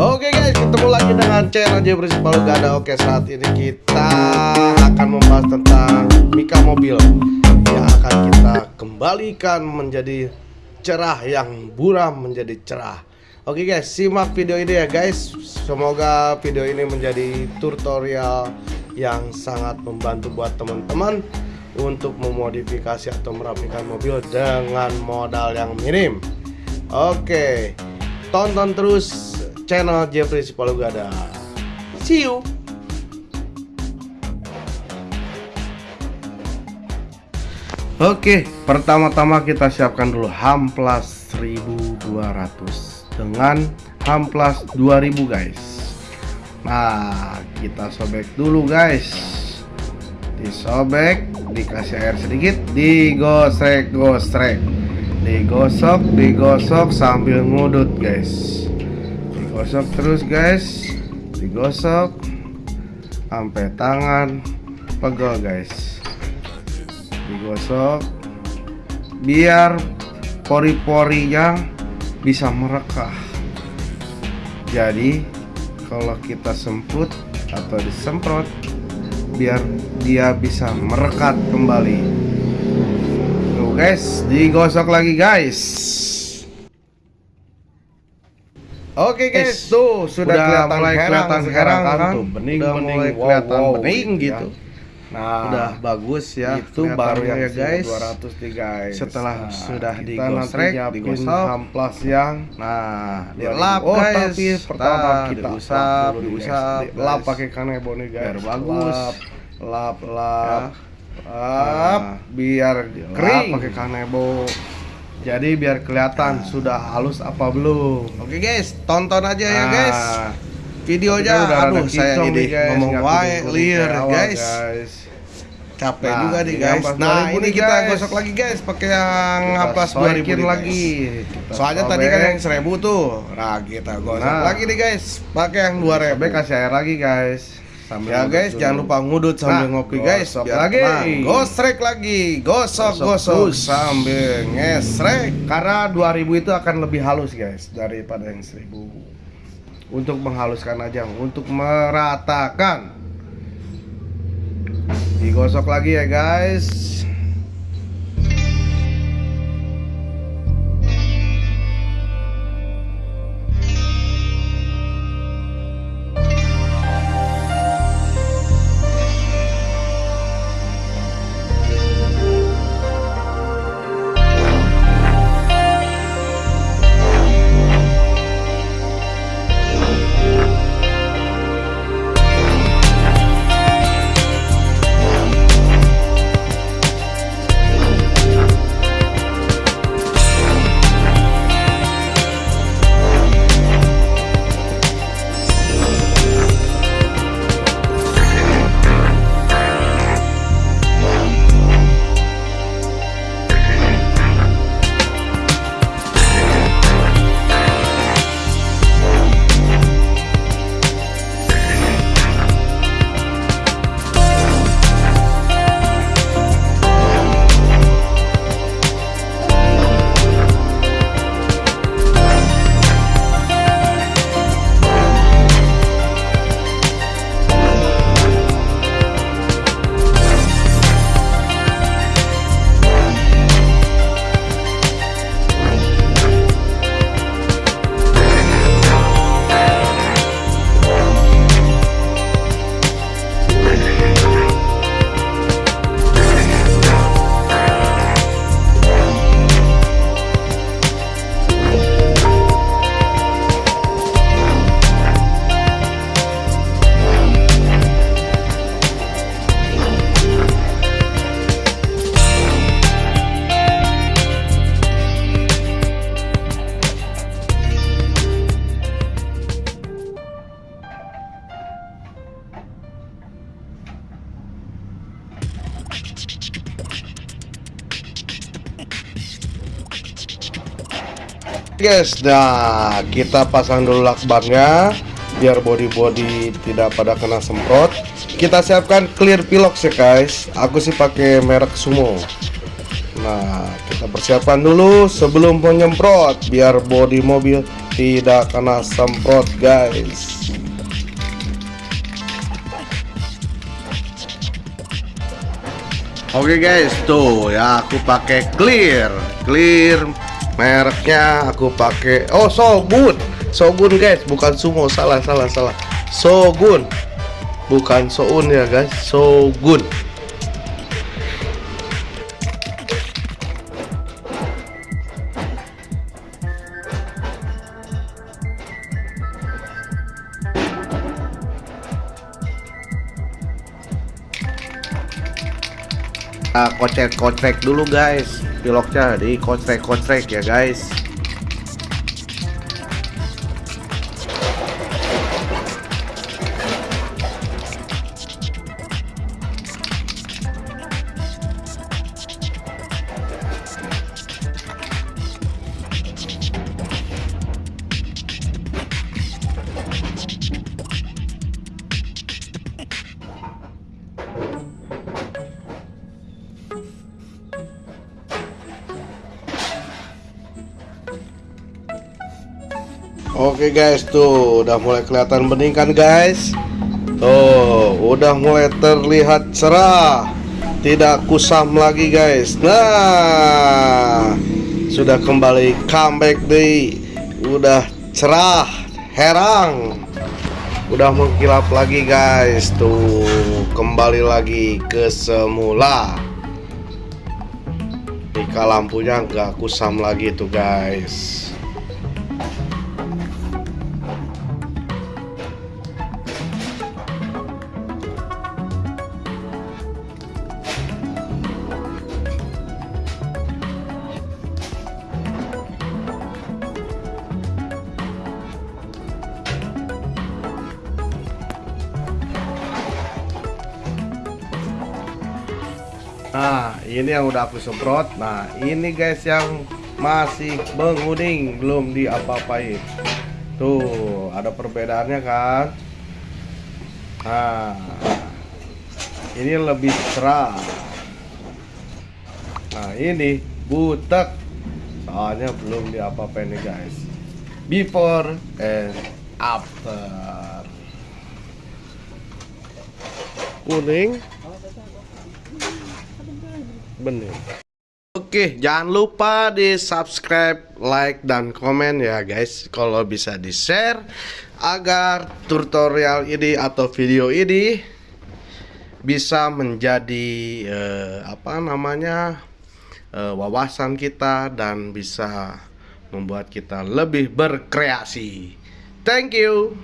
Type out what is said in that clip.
Oke guys, ketemu lagi dengan channel J Principal Gada. Oke, saat ini kita akan membahas tentang Mika mobil Yang akan kita kembalikan menjadi cerah Yang buram menjadi cerah. Oke guys, simak video ini ya guys. Semoga video ini menjadi tutorial yang sangat membantu buat teman-teman Untuk memodifikasi atau merapikan mobil dengan modal yang minim. Oke, tonton terus channel Jeffrey Sipalugada. See you. Oke, pertama-tama kita siapkan dulu ham plus 1200 dengan ham plus 2000 guys. Nah, kita sobek dulu guys. Disobek, dikasih air sedikit, digosrek-gosrek. Digosok, digosok sambil ngudut guys. Digosok terus guys. Digosok. Sampai tangan. Pegel guys. Digosok. Biar pori-porinya bisa merekah. Jadi kalau kita semput atau disemprot biar dia bisa merekat kembali. Tuh guys. Digosok lagi guys Oke guys, tuh sudah, Udah kelihatan mulai herang kelihatan sekarang herang kan? tuh bening Udah bening mulai wow, kelihatan wow, bening gitu. Nah, udah bagus ya. itu baru ya guys. 200 nih guys. Setelah Nah, sudah digosrek, digosok. amplas yang Nah, 2000. dilap oh, guys. tapi pertama Nah, kita nih, diusap, lap pakai kanebo nih guys. Biar bagus. Lap, lap, lap. Ya. Lap, Nah, biar kering pakai kanebo. Jadi biar kelihatan sudah halus apa belum. Oke guys, tonton aja ya Nah, guys. Videonya udah aduh saya ini guys. ngomong wae liar guys. Capek Nah, juga nih guys. Nah, 2000 ini nih, kita guys. gosok lagi guys pakai yang amplas 2000 soekin nih, lagi. guys. Kita Soalnya tadi kan yang 1000 tuh. Nah, kita gosok Nah. lagi nih guys pakai yang 2000. Sobek kasih air lagi guys. Sambil Ya guys, dulu. jangan lupa ngudut sambil Nah, ngopi guys. gosok Biar lagi. tenang. Gosrek lagi, gosok Gosok gosok sambil ngesrek. Karena 2000 itu akan lebih halus guys daripada yang 1000 Untuk menghaluskan aja, untuk meratakan Digosok lagi ya guys Guys, nah kita pasang dulu lakbannya biar body-body tidak pada kena semprot. Kita siapkan clear pilox ya guys. Aku sih pakai merek Sumo. Nah, kita persiapkan dulu sebelum penyemprot biar body mobil tidak kena semprot guys Oke guys, tuh ya aku pakai clear, clear mereknya aku pakai. Oh Sogun, Sogun guys, bukan Sumo, salah salah salah, Sogun, bukan Soun ya guys, Sogun. Kocek-kocek dulu guys piloknya di kocek-kocek ya guys Oke guys tuh udah mulai kelihatan bening kan guys? Tuh udah mulai terlihat cerah. Tidak kusam lagi guys. Nah Sudah kembali comeback deh. Udah cerah Herang. Udah mengkilap lagi guys. Tuh kembali lagi ke semula. Jika lampunya nggak kusam lagi tuh guys ini yang udah aku semprot. Nah, ini guys yang masih menguning, belum diapa-apain. Tuh, ada perbedaannya kan? Nah, ini lebih cerah. Nah, ini butek. Soalnya belum diapa-apain nih guys. Before and after. Kuning, bener. Oke, jangan lupa di subscribe, like, dan komen ya guys. Kalau bisa di share Agar tutorial ini atau video ini Bisa menjadi eh, Apa namanya eh, Wawasan kita Dan bisa membuat kita lebih berkreasi. Thank you